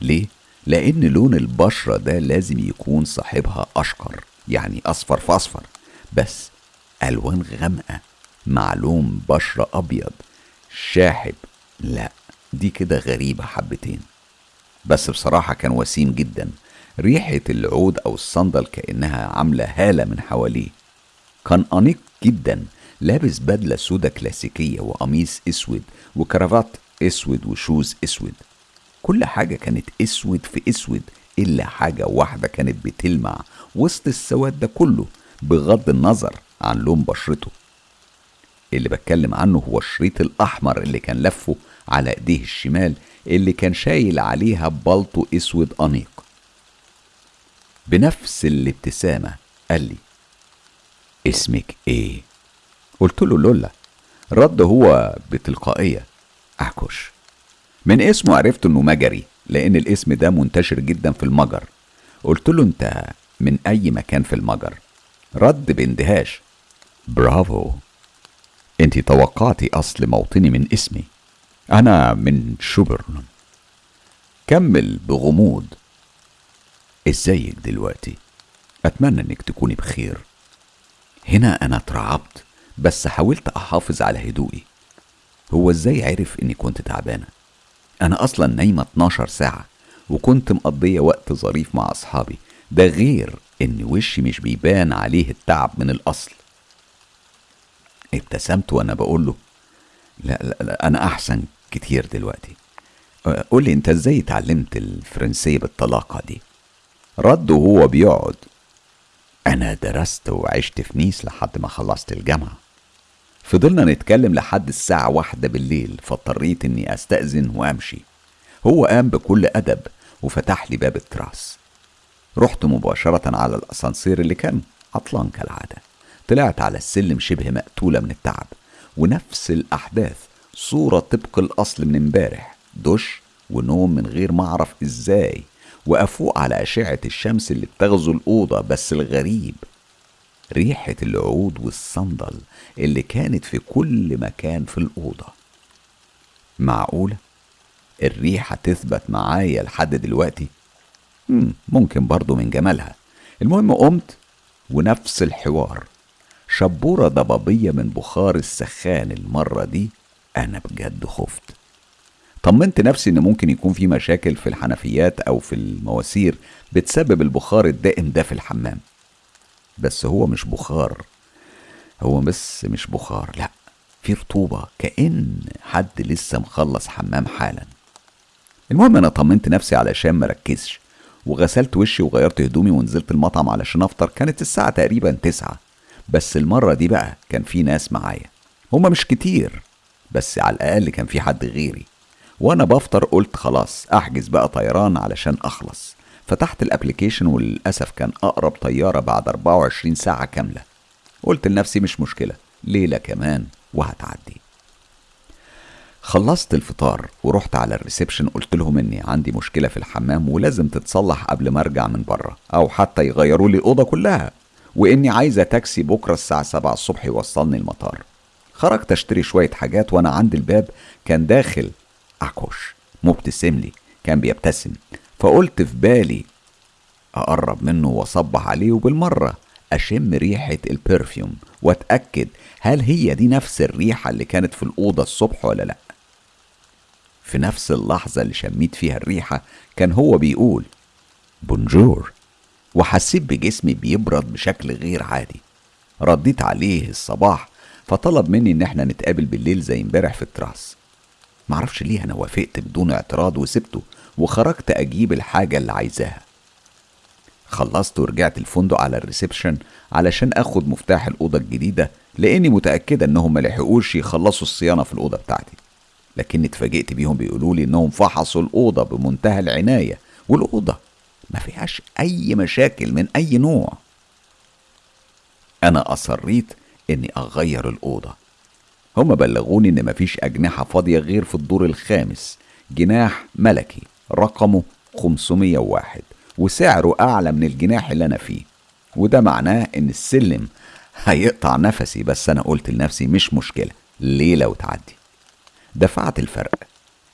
ليه؟ لأن لون البشرة ده لازم يكون صاحبها أشقر يعني أصفر في أصفر. بس ألوان غامقة مع لون بشرة أبيض شاحب. لا دي كده غريبة حبتين. بس بصراحة كان وسيم جدا. ريحة العود أو الصندل كأنها عاملة هالة من حواليه. كان أنيق جدا لابس بدلة سودة كلاسيكية وقميص أسود وكرافات أسود وشوز أسود. كل حاجة كانت أسود في أسود إلا حاجة واحدة كانت بتلمع وسط السواد ده كله بغض النظر عن لون بشرته. اللي بتكلم عنه هو الشريط الأحمر اللي كان لفه على إيديه الشمال اللي كان شايل عليها بلطو أسود أنيق. بنفس الابتسامة قال لي اسمك إيه؟ قلت له لولا. رد هو بتلقائية أحكش من اسمه عرفت إنه مجري لأن الاسم ده منتشر جدا في المجر. قلت له أنت من أي مكان في المجر؟ رد باندهاش برافو. أنت توقعتي أصل موطني من اسمي. أنا من شوبرن كمل بغموض. ازيك دلوقتي. أتمنى إنك تكوني بخير. هنا أنا اترعبت بس حاولت أحافظ على هدوئي. هو إزاي عرف إني كنت تعبانة؟ أنا أصلا نايمة 12 ساعة وكنت مقضية وقت ظريف مع أصحابي. ده غير إن وشي مش بيبان عليه التعب من الأصل. ابتسمت وأنا بقول له لا, لا, لا أنا أحسن كتير دلوقتي. قولي انت إزاي اتعلمت الفرنسية بالطلاقة دي؟ رد وهو بيقعد أنا درست وعشت في نيس لحد ما خلصت الجامعة. فضلنا نتكلم لحد الساعة واحدة بالليل فاضطريت إني أستأذن وأمشي. هو قام بكل أدب وفتح لي باب التراس. رحت مباشرة على الأسانسير اللي كان عطلان كالعادة. طلعت على السلم شبه مقتولة من التعب ونفس الأحداث صورة طبق الأصل من امبارح دش ونوم من غير ما أعرف إزاي وأفوق على أشعة الشمس اللي بتغزو الأوضة بس الغريب. ريحة العود والصندل اللي كانت في كل مكان في الأوضة. معقولة؟ الريحة تثبت معايا لحد دلوقتي؟ مم، ممكن برضو من جمالها. المهم قمت ونفس الحوار. شبورة ضبابية من بخار السخان المرة دي أنا بجد خفت. طمنت نفسي إن ممكن يكون في مشاكل في الحنفيات أو في المواسير بتسبب البخار الدائم ده في الحمام. بس هو مش بخار. هو بس مش بخار لأ في رطوبة كأن حد لسه مخلص حمام حالا. المهم أنا طمنت نفسي علشان مركزش وغسلت وشي وغيرت هدومي ونزلت المطعم علشان أفطر. كانت الساعة تقريبا تسعة. بس المرة دي بقى كان في ناس معايا. هما مش كتير. بس على الأقل كان في حد غيري. وأنا بفطر قلت خلاص أحجز بقى طيران علشان أخلص. فتحت ال application وللأسف كان أقرب طيارة بعد 24 ساعة كاملة. قلت لنفسي مش مشكلة ليلة كمان وهتعدي. خلصت الفطار ورحت على ال reception قلت لهم إني عندي مشكلة في الحمام ولازم تتصلح قبل ما أرجع من بره أو حتى يغيروا لي الأوضة كلها. وإني عايزة تاكسي بكرة الساعة 7 الصبح يوصلني المطار. خرجت اشتري شوية حاجات وأنا عند الباب كان داخل اكوش مبتسم لي كان بيبتسم. فقلت في بالي أقرب منه وأصبح عليه وبالمرة أشم ريحة ال perfume وأتأكد هل هي دي نفس الريحة اللي كانت في الأوضة الصبح ولا لأ. في نفس اللحظة اللي شميت فيها الريحة كان هو بيقول Bonjour. وحسيت بجسمي بيبرد بشكل غير عادي. رديت عليه الصباح فطلب مني إن إحنا نتقابل بالليل زي امبارح في ال terrace. معرفش ليه أنا وافقت بدون اعتراض وسبته وخرجت أجيب الحاجة اللي عايزاها. خلصت ورجعت الفندق على ال reception علشان آخد مفتاح الأوضة الجديدة لأني متأكدة انهم ملحقوش يخلصوا الصيانة في الأوضة بتاعتي. لكني اتفاجئت بيهم بيقولوا لي إنهم فحصوا الأوضة بمنتهى العناية والأوضة ما فيهاش أي مشاكل من أي نوع. أنا أصريت إني أغير الأوضة. هما بلغوني إن مفيش أجنحة فاضية غير في الدور الخامس. جناح ملكي رقمه 501 وسعره أعلى من الجناح اللي أنا فيه. وده معناه إن السلم هيقطع نفسي بس أنا قلت لنفسي مش مشكلة ليلة وتعدي دفعت الفرق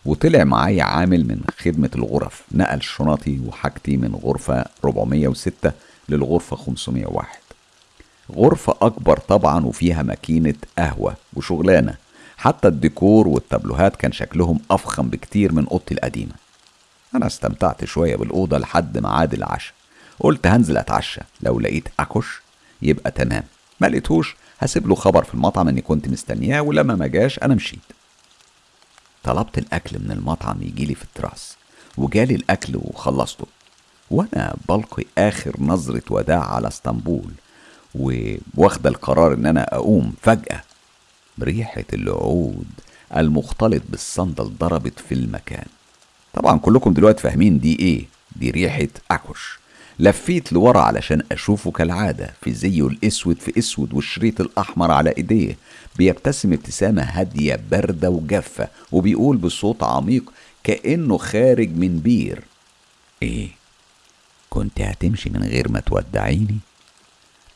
وطلع معايا عامل من خدمة الغرف نقل شنطي وحاجتي من غرفة 406 للغرفة 501 غرفة أكبر طبعا وفيها ماكينة قهوة وشغلانة. حتى الديكور والتابلوهات كان شكلهم أفخم بكتير من أوضتي القديمة. أنا استمتعت شوية بالأوضة لحد ميعاد العشاء. قلت هنزل أتعشى. لو لقيت أكش يبقى تمام. ما لقيتهوش هسيب له خبر في المطعم إني كنت مستنياه ولما ما جاش أنا مشيت. طلبت الأكل من المطعم يجيلي في التراس. وجالي الأكل وخلصته. وأنا بلقي آخر نظرة وداع على اسطنبول. وواخدة القرار إن أنا أقوم فجأة ريحة العود المختلط بالصندل ضربت في المكان. طبعا كلكم دلوقتي فاهمين دي إيه؟ دي ريحة أكوش. لفيت لورا علشان أشوفه كالعادة في زيه الأسود في أسود والشريط الأحمر على إيديه. بيبتسم ابتسامة هادية باردة وجافة وبيقول بصوت عميق كأنه خارج من بير. إيه؟ كنت هتمشي من غير ما تودعيني؟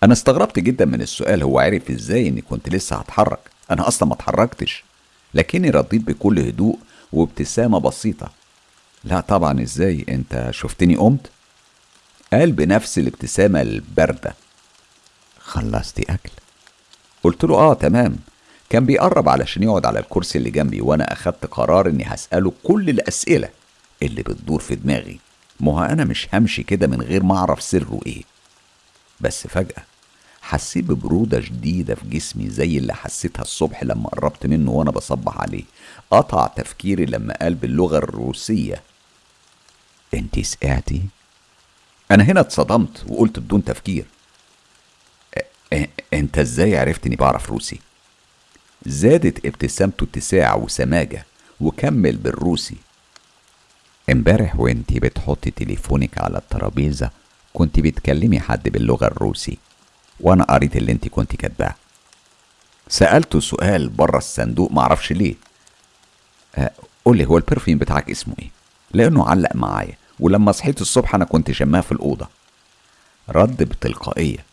أنا استغربت جدا من السؤال هو عرف إزاي إني كنت لسه هتحرك؟ أنا أصلا ما اتحركتش لكني رديت بكل هدوء وابتسامة بسيطة. لا طبعا إزاي؟ أنت شفتني قمت؟ قال بنفس الابتسامة الباردة. خلصتي أكل. قلت له آه تمام. كان بيقرب علشان يقعد على الكرسي اللي جنبي وأنا أخدت قرار إني هسأله كل الأسئلة اللي بتدور في دماغي. ما أنا مش همشي كده من غير ما أعرف سره إيه. بس فجأة حسيت ببرودة شديدة في جسمي زي اللي حسيتها الصبح لما قربت منه وأنا بصبح عليه قطع تفكيري لما قال باللغة الروسية انتي سقعتي؟ أنا هنا اتصدمت وقلت بدون تفكير "أ- أ- أنت إزاي عرفت إني بعرف روسي؟ زادت ابتسامته اتساع وسماجة وكمل بالروسي امبارح وانتي بتحطي تليفونك على الترابيزة كنت بتكلمي حد باللغة الروسي وأنا قريت اللي انتي كنت كاتباه. سألته سؤال بره الصندوق معرفش ليه. أه قولي هو البرفيوم بتاعك اسمه إيه؟ لأنه علق معايا ولما صحيت الصبح أنا كنت شماه في الأوضة. رد بتلقائية.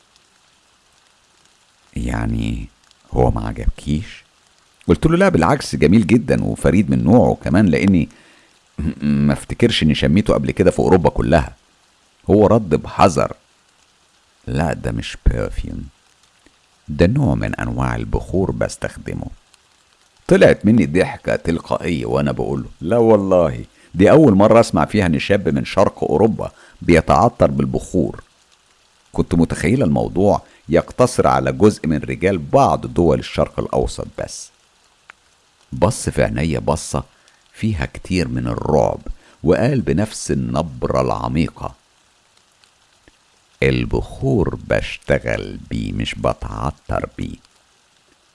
يعني هو ما عجبكيش؟ قلت له لا بالعكس جميل جدا وفريد من نوعه كمان لأني ما افتكرش إني شميته قبل كده في أوروبا كلها. هو رد بحذر. لا ده مش برفيوم ده نوع من أنواع البخور بستخدمه. طلعت مني ضحكة تلقائية وأنا بقوله لا والله دي أول مرة أسمع فيها إن شاب من شرق أوروبا بيتعطر بالبخور. كنت متخيلة الموضوع يقتصر على جزء من رجال بعض دول الشرق الأوسط بس. بص في عينيا بصة فيها كتير من الرعب وقال بنفس النبرة العميقة. البخور بشتغل بيه مش بتعطر بيه.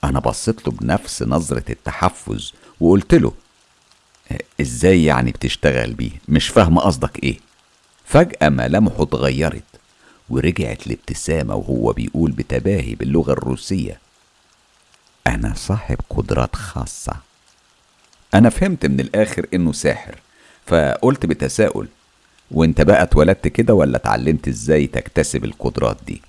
أنا بصيت له بنفس نظرة التحفز وقلت له إزاي يعني بتشتغل بيه؟ مش فاهم قصدك إيه. فجأة ملامحه اتغيرت ورجعت لابتسامة وهو بيقول بتباهي باللغة الروسية. أنا صاحب قدرات خاصة. أنا فهمت من الآخر إنه ساحر فقلت بتساؤل وانت بقى اتولدت كده ولا اتعلمت إزاي تكتسب القدرات دي؟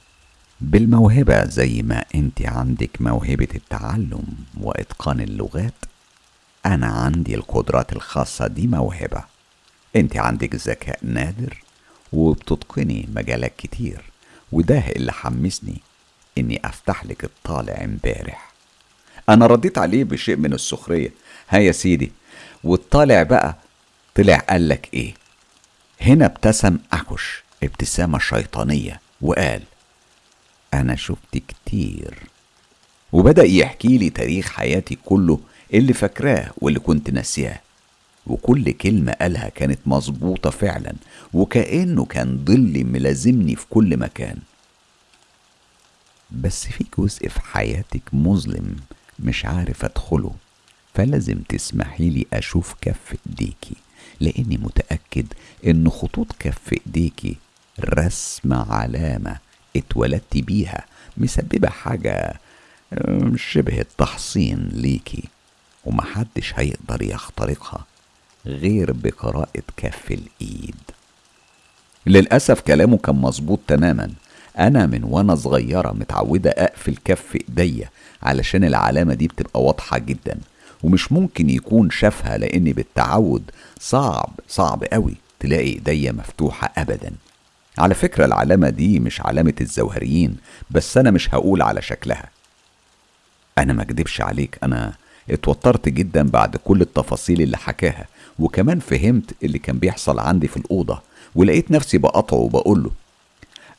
بالموهبة زي ما انت عندك موهبة التعلم واتقان اللغات أنا عندي القدرات الخاصة دي موهبة. انت عندك ذكاء نادر وبتتقني مجالات كتير وده اللي حمسني اني افتح لك الطالع امبارح. أنا رديت عليه بشيء من السخرية. ها يا سيدي والطالع بقى طلع قالك إيه؟ هنا ابتسم أكش ابتسامة شيطانية وقال أنا شفت كتير. وبدأ يحكي لي تاريخ حياتي كله اللي فاكراه واللي كنت ناسياه. وكل كلمة قالها كانت مظبوطة فعلا وكأنه كان ظل ملازمني في كل مكان. بس في جزء في حياتك مظلم مش عارف أدخله فلازم تسمحي لي أشوف كف إيديكي. لاني متاكد ان خطوط كف ايديكي رسم علامة اتولدت بيها مسببة حاجة شبه التحصين ليكي. ومحدش هيقدر يخترقها غير بقراءة كف الإيد. للأسف كلامه كان مظبوط تماما. أنا من وأنا صغيرة متعودة أقفل كف إيديا علشان العلامة دي بتبقى واضحة جدا. ومش ممكن يكون شافها لأن بالتعود صعب صعب قوي تلاقي إيديا مفتوحة ابدا. على فكرة العلامة دي مش علامة الزوهريين بس أنا مش هقول على شكلها. أنا ما أكدبش عليك أنا اتوترت جدا بعد كل التفاصيل اللي حكاها وكمان فهمت اللي كان بيحصل عندي في الأوضة ولقيت نفسي بقطعه وبقول له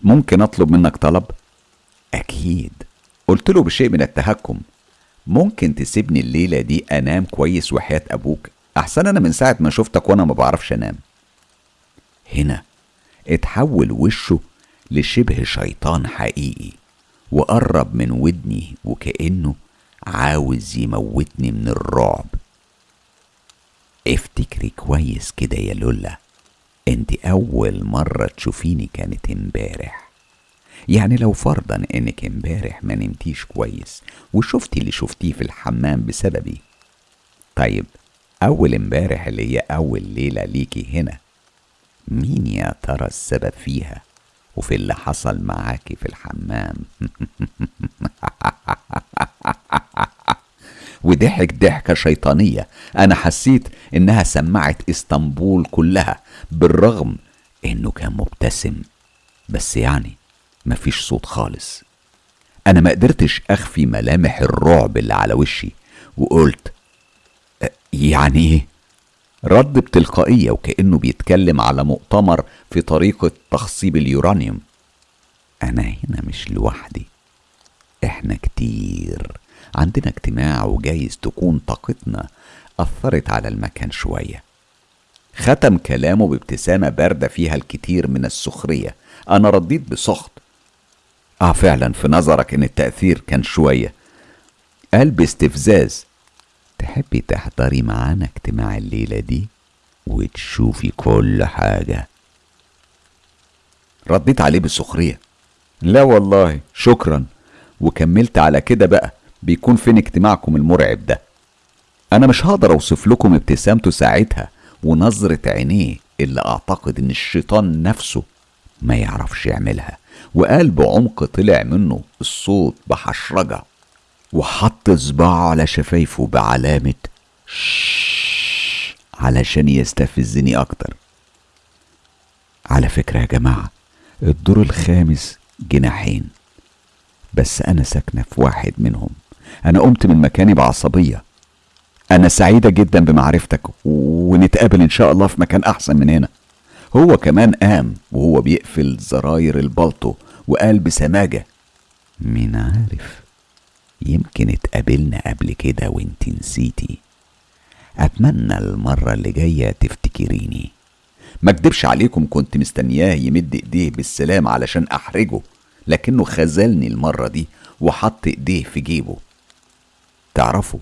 ممكن أطلب منك طلب؟ أكيد. قلت له بشيء من التهكم. ممكن تسيبني الليلة دي أنام كويس وحياة أبوك؟ أحسن أنا من ساعة ما شفتك وأنا ما بعرفش أنام. هنا اتحول وشه لشبه شيطان حقيقي وقرب من ودني وكأنه عاوز يموتني من الرعب. افتكري كويس كده يا لولا انت أول مرة تشوفيني كانت امبارح. يعني لو فرضا إنك امبارح ما نمتيش كويس وشفتي اللي شفتيه في الحمام بسببي. طيب أول امبارح اللي هي أول ليلة ليكي هنا مين يا ترى السبب فيها؟ وفي اللي حصل معاكي في الحمام. وضحك ضحكة شيطانية. أنا حسيت إنها سمعت إسطنبول كلها بالرغم إنه كان مبتسم. بس يعني مفيش صوت خالص. أنا ما قدرتش أخفي ملامح الرعب اللي على وشي وقلت "أه، يعني إيه؟ رد بتلقائية وكأنه بيتكلم على مؤتمر في طريقة تخصيب اليورانيوم. أنا هنا مش لوحدي. إحنا كتير. عندنا اجتماع وجايز تكون طاقتنا أثرت على المكان شوية. ختم كلامه بابتسامة باردة فيها الكثير من السخرية. أنا رديت بسخط. آه فعلا في نظرك إن التأثير كان شوية. قال باستفزاز تحبي تحضري معانا اجتماع الليلة دي وتشوفي كل حاجة؟ رديت عليه بسخرية لا والله شكرا. وكملت على كده بقى بيكون فين اجتماعكم المرعب ده؟ أنا مش هقدر أوصف لكم ابتسامته ساعتها ونظرة عينيه اللي أعتقد إن الشيطان نفسه ما يعرفش يعملها. وقال بعمق طلع منه الصوت بحشرجة وحط صباعه على شفايفه بعلامة شش علشان يستفزني أكتر. على فكرة يا جماعة الدور الخامس جناحين بس أنا ساكنة في واحد منهم. أنا قمت من مكاني بعصبية. أنا سعيدة جدا بمعرفتك ونتقابل إن شاء الله في مكان أحسن من هنا. هو كمان قام وهو بيقفل زراير البلطو وقال بسماجة مين عارف يمكن اتقابلنا قبل كده وانت نسيتي. أتمنى المرة اللي جاية تفتكريني. ما اكدبش عليكم كنت مستنياه يمد إيديه بالسلام علشان أحرجه لكنه خذلني المرة دي وحط إيديه في جيبه. تعرفوا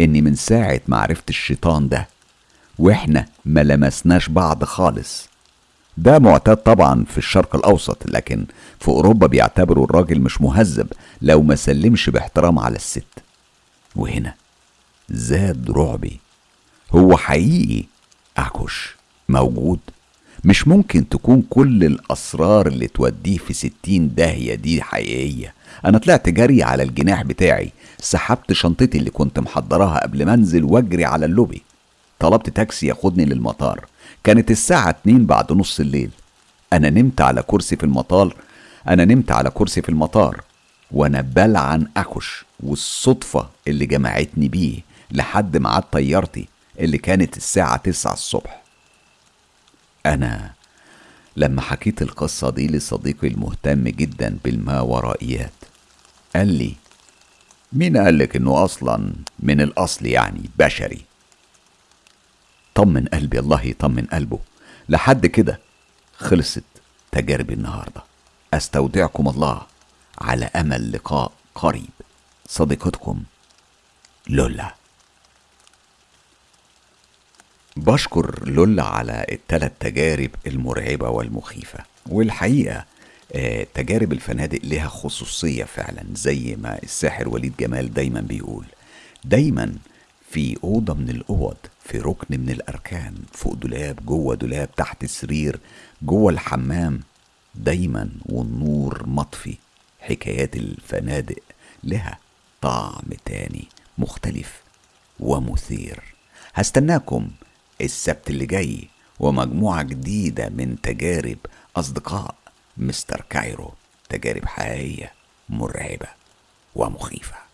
إني من ساعة ما عرفت الشيطان ده وإحنا ما لمسناش بعض خالص. ده معتاد طبعا في الشرق الأوسط لكن في أوروبا بيعتبروا الراجل مش مهذب لو ما سلمش باحترام على الست. وهنا زاد رعبي. هو حقيقي؟ أعكش. موجود. مش ممكن تكون كل الأسرار اللي توديه في ستين داهية دي حقيقية. أنا طلعت جري على الجناح بتاعي. سحبت شنطتي اللي كنت محضراها قبل ما أنزل واجري على اللوبي. طلبت تاكسي ياخدني للمطار. كانت الساعة اتنين بعد نص الليل. أنا نمت على كرسي في المطار. أنا نمت على كرسي في المطار. وأنا بلعن أكش والصدفة اللي جمعتني بيه لحد ميعاد طيارتي اللي كانت الساعة تسعة الصبح. أنا لما حكيت القصة دي لصديقي المهتم جدا بالماورائيات قال لي مين قالك إنه أصلا من الأصل يعني بشري؟ طمن قلبي الله يطمن قلبه. لحد كده خلصت تجاربي النهارده. أستودعكم الله على أمل لقاء قريب. صديقتكم لولا. بشكر لولا على الثلاث تجارب المرعبة والمخيفة. والحقيقة آه، تجارب الفنادق لها خصوصية فعلا زي ما الساحر وليد جمال دايما بيقول. دايما في أوضة من الأوض في ركن من الأركان فوق دولاب جوه دولاب تحت سرير جوه الحمام دايما والنور مطفي. حكايات الفنادق لها طعم تاني مختلف ومثير. هستناكم السبت اللي جاي ومجموعة جديدة من تجارب أصدقاء مستر كايرو تجارب حقيقية مرعبة ومخيفة.